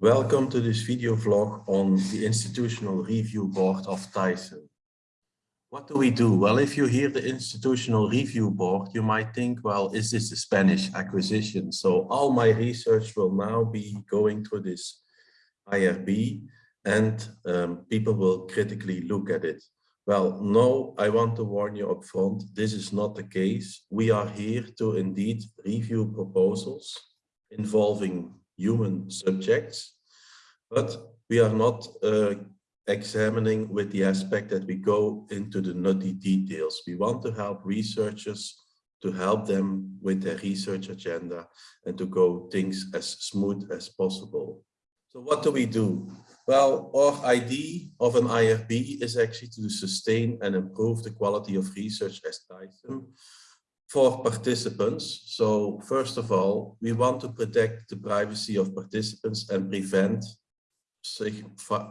Welcome to this video vlog on the Institutional Review Board of TiSEM. What do we do? Well, if you hear the Institutional Review Board, you might think, well, is this a Spanish Inquisition? So all my research will now be going through this IRB and um, people will critically look at it. Well, no, I want to warn you up front, this is not the case. We are here to indeed review proposals involving human subjects, but we are not uh, examining with the aspect that we go into the nutty details. We want to help researchers to help them with their research agenda and to go things as smooth as possible. So what do we do? Well, our idea of an IRB is actually to sustain and improve the quality of research as TiSEM for participants. So first of all, we want to protect the privacy of participants and prevent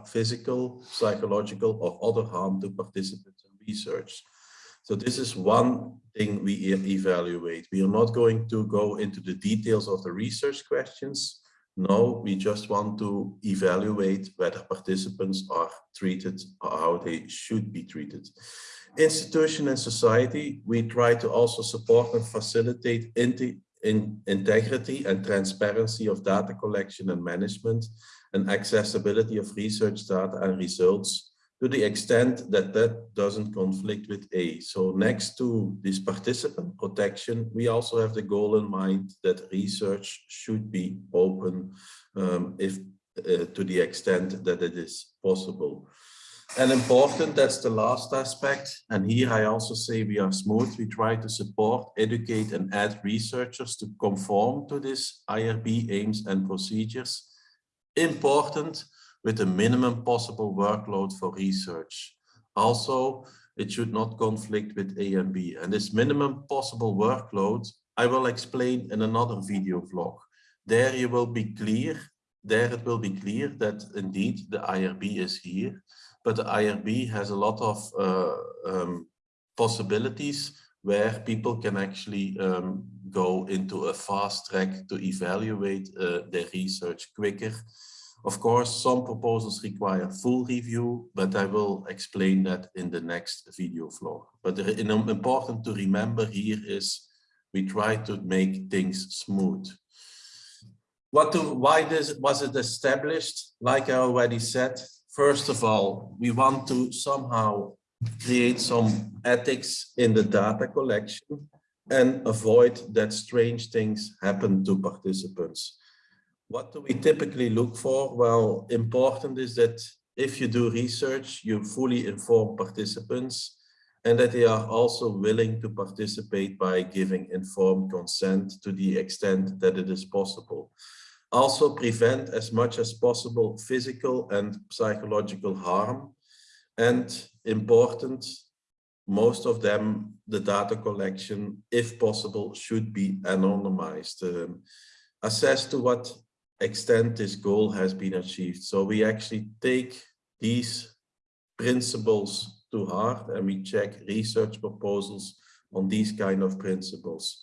physical, psychological or other harm to participants in research. So this is one thing we evaluate. We are not going to go into the details of the research questions. No, we just want to evaluate whether participants are treated or how they should be treated institution and society, we try to also support and facilitate in integrity and transparency of data collection and management and accessibility of research data and results to the extent that that doesn't conflict with A. So next to this participant protection, we also have the goal in mind that research should be open um, if uh, to the extent that it is possible. And important, that's the last aspect. And here I also say we are smooth. We try to support, educate and add researchers to conform to this IRB aims and procedures. Important with a minimum possible workload for research. Also, it should not conflict with A and B. And this minimum possible workload, I will explain in another video vlog. There you will be clear, there it will be clear that indeed the IRB is here but the IRB has a lot of uh, um, possibilities where people can actually um, go into a fast track to evaluate uh, their research quicker. Of course, some proposals require full review, but I will explain that in the next video vlog. But the, important to remember here is we try to make things smooth. What to, why this, was it established? Like I already said, First of all, we want to somehow create some ethics in the data collection and avoid that strange things happen to participants. What do we typically look for? Well, important is that if you do research, you fully inform participants and that they are also willing to participate by giving informed consent to the extent that it is possible also prevent as much as possible physical and psychological harm. And important most of them the data collection if possible should be anonymized um, assess to what extent this goal has been achieved. So we actually take these principles to heart and we check research proposals on these kind of principles.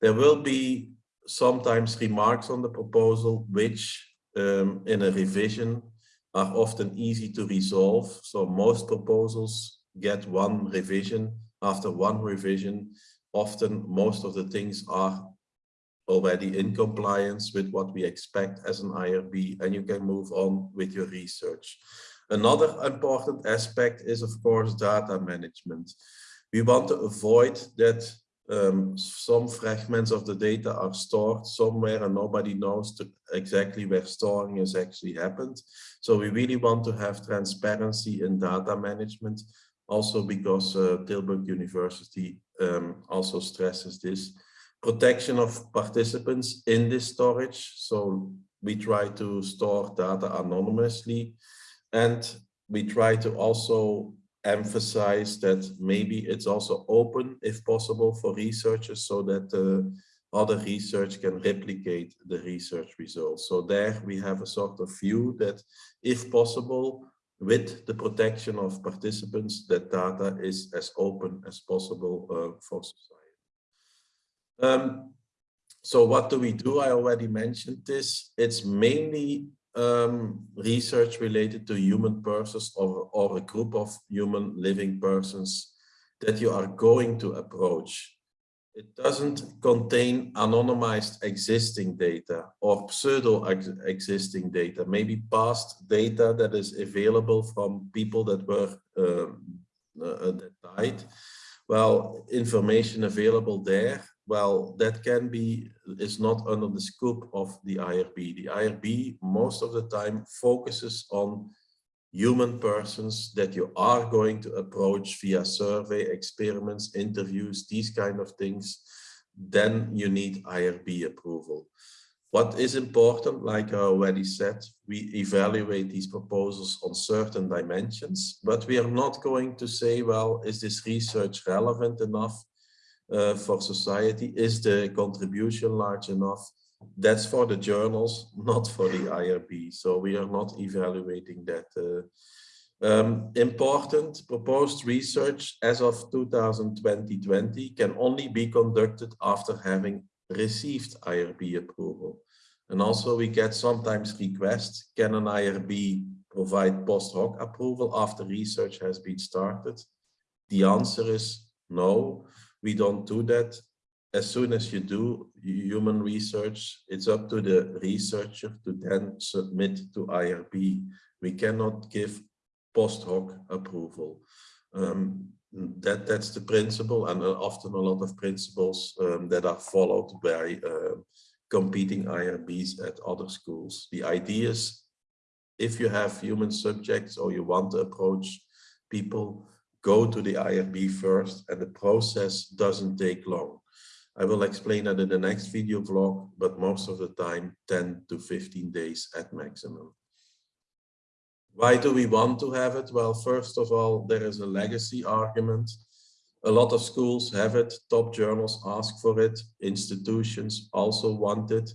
There will be sometimes remarks on the proposal, which um, in a revision are often easy to resolve. So most proposals get one revision. After one revision, often most of the things are already in compliance with what we expect as an IRB and you can move on with your research. Another important aspect is of course data management. We want to avoid that um, some fragments of the data are stored somewhere and nobody knows exactly where storing has actually happened. So we really want to have transparency in data management, also because uh, Tilburg University um, also stresses this. Protection of participants in this storage. So we try to store data anonymously and we try to also emphasize that maybe it's also open if possible for researchers so that uh, other research can replicate the research results. So there we have a sort of view that if possible, with the protection of participants, that data is as open as possible uh, for society. Um, so what do we do? I already mentioned this. It's mainly um, research related to human persons or, or a group of human living persons that you are going to approach. It doesn't contain anonymized existing data or pseudo existing data, maybe past data that is available from people that were um, uh, that died. Well, information available there well, that can be, is not under the scope of the IRB. The IRB most of the time focuses on human persons that you are going to approach via survey, experiments, interviews, these kind of things, then you need IRB approval. What is important, like I already said, we evaluate these proposals on certain dimensions, but we are not going to say, well, is this research relevant enough? uh, for society? Is the contribution large enough? That's for the journals, not for the IRB. So we are not evaluating that. Uh, um, important proposed research as of 2020 can only be conducted after having received IRB approval. And also we get sometimes requests, can an IRB provide post hoc approval after research has been started? The answer is no. We don't do that. As soon as you do human research, it's up to the researcher to then submit to IRB. We cannot give post hoc approval. Um, that that's the principle and uh, often a lot of principles um, that are followed by uh, competing IRBs at other schools. The idea is if you have human subjects or you want to approach people, go to the IRB first and the process doesn't take long. I will explain that in the next video vlog, but most of the time 10 to 15 days at maximum. Why do we want to have it? Well, first of all, there is a legacy argument. A lot of schools have it, top journals ask for it, institutions also want it.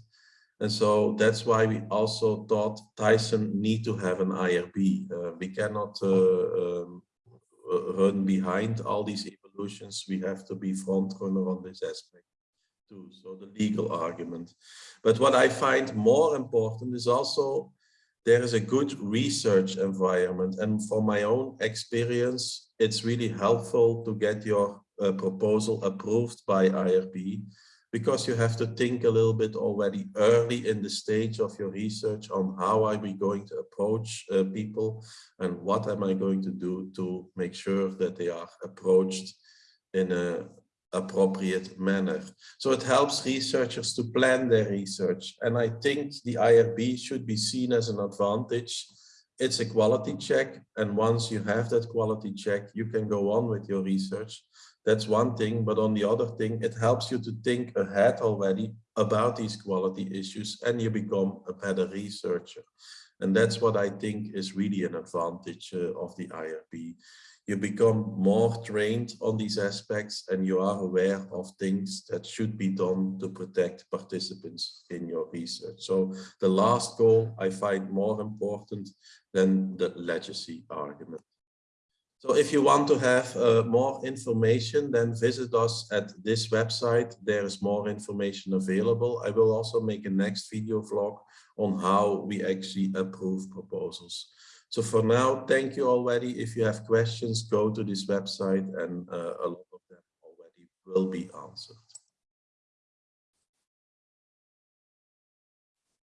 And so that's why we also thought TiSEM need to have an IRB. Uh, we cannot uh, um, run behind all these evolutions, we have to be front runner on this aspect too. So the legal argument. But what I find more important is also there is a good research environment. And from my own experience, it's really helpful to get your uh, proposal approved by IRB because you have to think a little bit already early in the stage of your research on how are we going to approach uh, people and what am I going to do to make sure that they are approached in a appropriate manner. So it helps researchers to plan their research. And I think the IRB should be seen as an advantage. It's a quality check. And once you have that quality check, you can go on with your research. That's one thing, but on the other thing, it helps you to think ahead already about these quality issues and you become a better researcher. And that's what I think is really an advantage uh, of the IRB. You become more trained on these aspects and you are aware of things that should be done to protect participants in your research. So the last goal I find more important than the legacy argument. So if you want to have uh, more information, then visit us at this website. There is more information available. I will also make a next video vlog on how we actually approve proposals. So for now, thank you already. If you have questions, go to this website and uh, a lot of them already will be answered.